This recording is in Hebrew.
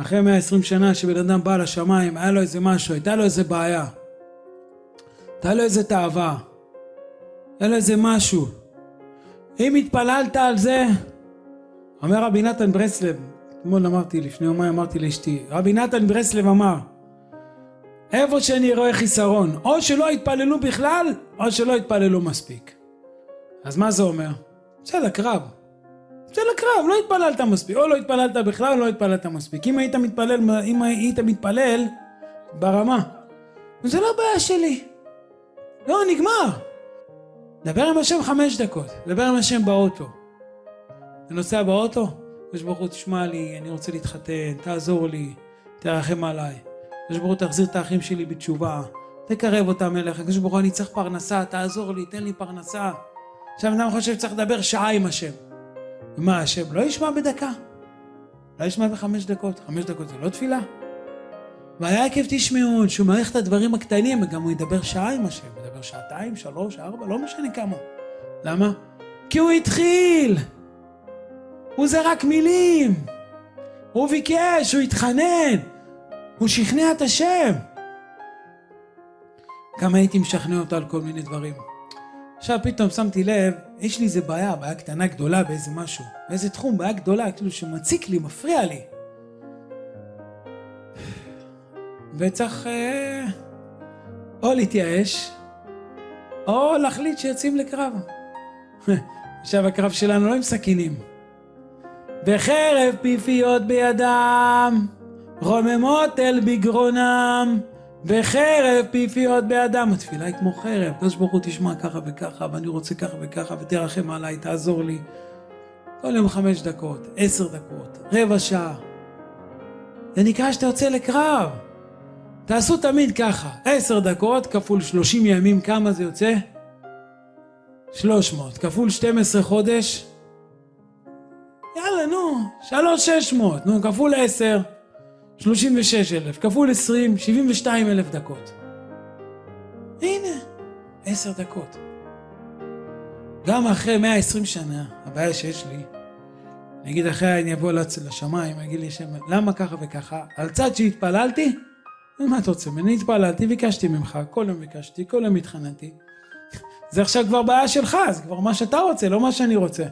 אחרי 120 שנה שבן אדם בא לשמיים, היה לו איזה משהו, הייתה לו איזה בעיה. הייתה לו איזה תאווה. היה לו איזה משהו. אם התפללת על זה, אומר רבי נתן ברסלב, אתמול אמרתי, לפני יומיים אמרתי לאשתי, רבי נתן ברסלב אמר, איפה שאני רואה חיסרון, או שלא התפללו בכלל, או שלא התפללו מספיק. אז מה זה אומר? צא לקרב. צא לקרב, לא התפללת מספיק, או לא התפללת בכלל, או לא התפללת מספיק. אם היית מתפלל, אם היית מתפלל ברמה, זה לא בעיה שלי. לא, נגמר. דבר עם השם חמש דקות, דבר עם השם באוטו. אתה נוסע באוטו? הקדוש ברוך הוא תשמע לי, אני רוצה להתחתן, תעזור לי, תרחם עליי. הקדוש ברוך הוא תחזיר את האחים שלי בתשובה, תקרב אותם אליך, הקדוש ברוך הוא אני צריך פרנסה, תעזור לי, תן לי פרנסה. עכשיו אדם חושב שצריך לדבר שעה עם השם. ומה השם לא ישמע בדקה? לא ישמע בחמש דקות, חמש דקות זה לא תפילה? והיה עקב תשמעון, שהוא מעריך את הדברים הקטנים, וגם הוא ידבר שעה עם השם, ידבר שעתיים, שלוש, ארבע, לא משנה כמה. למה? כי הוא התחיל! הוא זרק מילים! הוא ביקש, הוא התחנן! הוא שכנע את השם! גם הייתי משכנע אותו על כל מיני דברים. עכשיו פתאום שמתי לב, יש לי איזה בעיה, בעיה קטנה גדולה באיזה משהו, באיזה תחום, בעיה גדולה, כאילו שמציק לי, מפריע לי. וצריך אה, או להתייאש, או להחליט שיוצאים לקרב. עכשיו הקרב שלנו לא עם סכינים. וחרב פיפיות בידם, רוממות אל בגרונם, וחרב פיפיות בידם. התפילה היא כמו חרב, הקדוש ברוך הוא תשמע ככה וככה, ואני רוצה ככה וככה, ותרחם עליי, תעזור לי. כל יום חמש דקות, עשר דקות, רבע שעה. זה נקרא שאתה יוצא לקרב. תעשו תמיד ככה, עשר דקות כפול שלושים ימים, כמה זה יוצא? שלוש מאות, כפול שתים עשרה חודש? יאללה, נו, שלוש שש מאות, נו, כפול עשר, שלושים ושש אלף, כפול עשרים, שבעים ושתיים אלף דקות. הנה, עשר דקות. גם אחרי מאה עשרים שנה, הבעיה שיש לי, נגיד אחרי אני אבוא לשמיים, יגיד לי שם, למה ככה וככה? על צד שהתפללתי? מה אתה רוצה ממני? התפללתי, ביקשתי ממך, כל יום ביקשתי, כל יום התחננתי. זה עכשיו כבר בעיה שלך, זה כבר מה שאתה רוצה, לא מה שאני רוצה.